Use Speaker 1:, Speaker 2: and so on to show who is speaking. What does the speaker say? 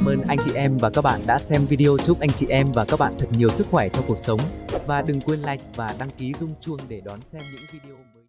Speaker 1: cảm ơn anh chị em và các bạn đã xem video. Chúc anh chị em và các bạn thật nhiều sức khỏe trong cuộc sống. Và đừng quên like và đăng ký rung chuông để đón xem những video mới.